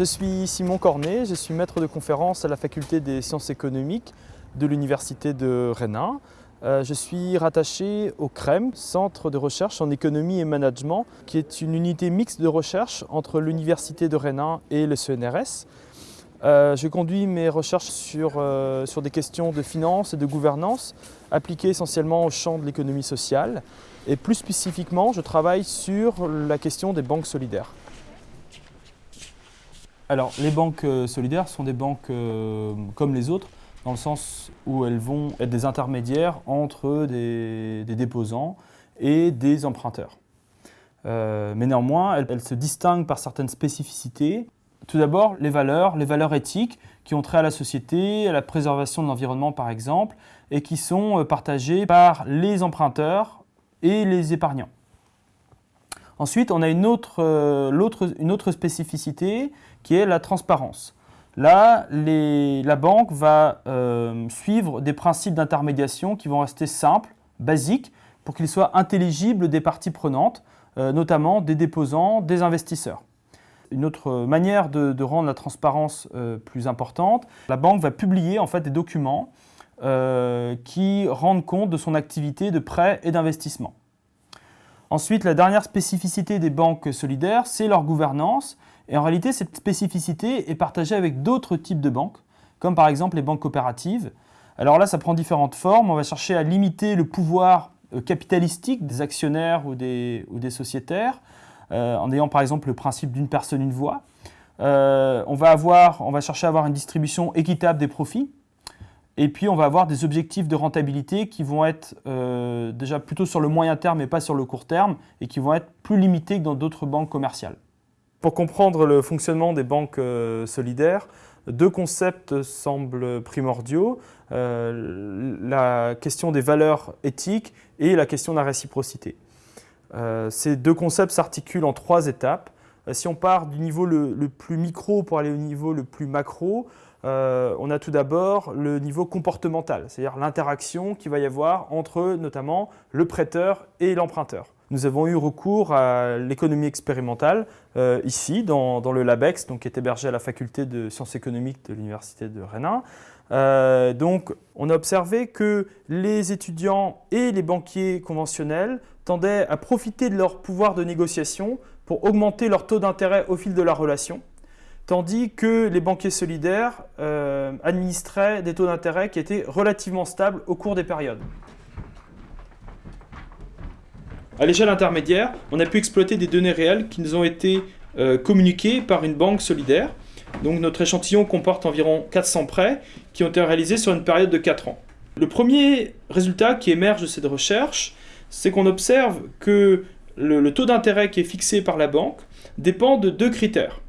Je suis Simon Cornet, je suis maître de conférence à la faculté des sciences économiques de l'université de Rennes. Euh, je suis rattaché au CREM, Centre de recherche en économie et management, qui est une unité mixte de recherche entre l'université de Rennes et le CNRS. Euh, je conduis mes recherches sur, euh, sur des questions de finance et de gouvernance appliquées essentiellement au champ de l'économie sociale. Et plus spécifiquement, je travaille sur la question des banques solidaires. Alors, les banques euh, solidaires sont des banques euh, comme les autres, dans le sens où elles vont être des intermédiaires entre des, déposants et des emprunteurs. Euh, mais néanmoins, elles, se distinguent par certaines spécificités. Tout d'abord, les valeurs, les valeurs éthiques qui ont trait à la société, à la préservation de l'environnement par exemple, et qui sont partagées par les emprunteurs et les épargnants. Ensuite, on a une autre, une autre spécificité qui est la transparence. Là, la banque va euh, suivre des principes d'intermédiation qui vont rester simples, basiques, pour qu'ils soient intelligibles des parties prenantes, euh, notamment des déposants, des investisseurs. Une autre manière de, rendre la transparence euh, plus importante, la banque va publier des documents qui rendent compte de son activité de prêt et d'investissement. Ensuite, la dernière spécificité des banques solidaires, c'est leur gouvernance. Et en réalité, cette spécificité est partagée avec d'autres types de banques, comme par exemple les banques coopératives. Alors là, ça prend différentes formes. On va chercher à limiter le pouvoir euh, capitalistique des actionnaires ou des, sociétaires, euh, en ayant par exemple le principe d'une personne, une voix. Euh, on va chercher à avoir une distribution équitable des profits. Et puis, on va avoir des objectifs de rentabilité qui vont être déjà plutôt sur le moyen terme et pas sur le court terme, et qui vont être plus limités que dans d'autres banques commerciales. Pour comprendre le fonctionnement des banques euh, solidaires, deux concepts semblent primordiaux, euh, la question des valeurs éthiques et la question de la réciprocité. Euh, ces deux concepts s'articulent en trois étapes. si on part du niveau le, plus micro pour aller au niveau le plus macro, on a tout d'abord le niveau comportemental, c'est-à-dire l'interaction qu'il va y avoir entre notamment le prêteur et l'emprunteur nous avons eu recours à l'économie expérimentale euh, ici, dans, le LabEx, donc, qui est hébergé à la faculté de sciences économiques de l'université de Rennes. Euh, donc, on a observé que les étudiants et les banquiers conventionnels tendaient à profiter de leur pouvoir de négociation pour augmenter leur taux d'intérêt au fil de la relation, tandis que les banquiers solidaires euh, administraient des taux d'intérêt qui étaient relativement stables au cours des périodes. À l'échelle intermédiaire, on a pu exploiter des données réelles qui nous ont été euh, communiquées par une banque solidaire. Donc notre échantillon comporte environ 400 prêts qui ont été réalisés sur une période de 4 ans. Le premier résultat qui émerge de cette recherche, c'est qu'on observe que le, taux d'intérêt qui est fixé par la banque dépend de deux critères.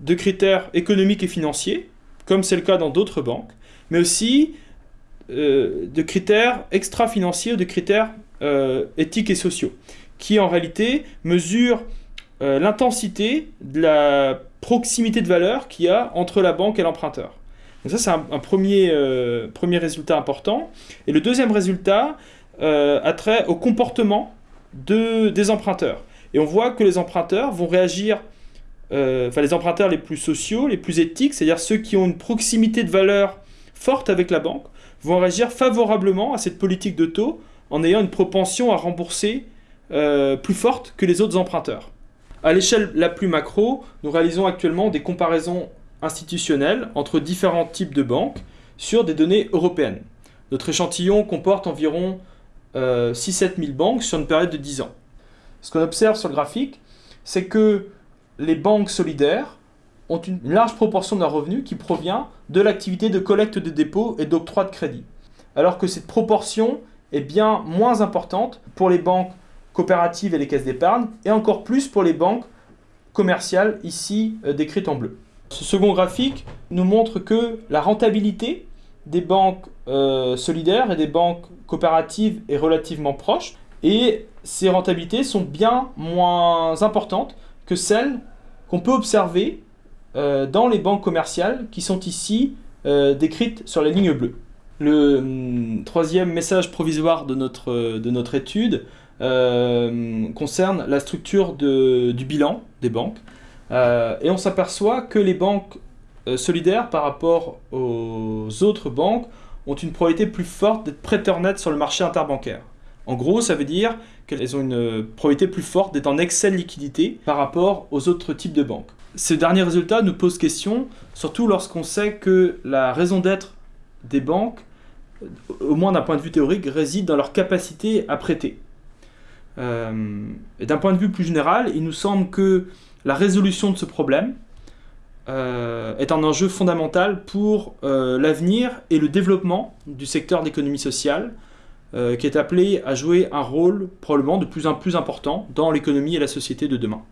Deux critères économiques et financiers, comme c'est le cas dans d'autres banques, mais aussi euh, de critères extra-financiers ou de critères euh, éthiques et sociaux qui en réalité mesure euh, l'intensité de la proximité de valeur qu'il y a entre la banque et l'emprunteur. ça, c'est un, premier, premier résultat important. Et le deuxième résultat a trait au comportement de, des emprunteurs. Et on voit que les emprunteurs vont réagir, enfin les emprunteurs les plus sociaux, les plus éthiques, c'est-à-dire ceux qui ont une proximité de valeur forte avec la banque, vont réagir favorablement à cette politique de taux en ayant une propension à rembourser euh, plus forte que les autres emprunteurs. À l'échelle la plus macro, nous réalisons actuellement des comparaisons institutionnelles entre différents types de banques sur des données européennes. Notre échantillon comporte environ 6-7 euh, 000 banques sur une période de 10 ans. Ce qu'on observe sur le graphique, c'est que les banques solidaires ont une large proportion de leurs revenus qui provient de l'activité de collecte de dépôts et d'octroi de crédit. Alors que cette proportion est bien moins importante pour les banques coopératives et les caisses d'épargne, et encore plus pour les banques commerciales, ici euh, décrites en bleu. Ce second graphique nous montre que la rentabilité des banques euh, solidaires et des banques coopératives est relativement proche, et ces rentabilités sont bien moins importantes que celles qu'on peut observer euh, dans les banques commerciales qui sont ici décrites sur la ligne bleue. Le hum, troisième message provisoire de notre, notre étude euh, concerne la structure du bilan des banques. Euh, et on s'aperçoit que les banques euh, solidaires, par rapport aux autres banques, ont une probabilité plus forte d'être prêteurs nets sur le marché interbancaire. En gros, ça veut dire qu'elles ont une probabilité plus forte d'être en excès de liquidité par rapport aux autres types de banques. Ce dernier résultat nous pose question, surtout lorsqu'on sait que la raison d'être des banques, au moins d'un point de vue théorique, réside dans leur capacité à prêter. Euh, et d'un point de vue plus général, il nous semble que la résolution de ce problème euh, est un enjeu fondamental pour euh, l'avenir et le développement du secteur d'économie sociale, qui est appelé à jouer un rôle probablement de plus en plus important dans l'économie et la société de demain.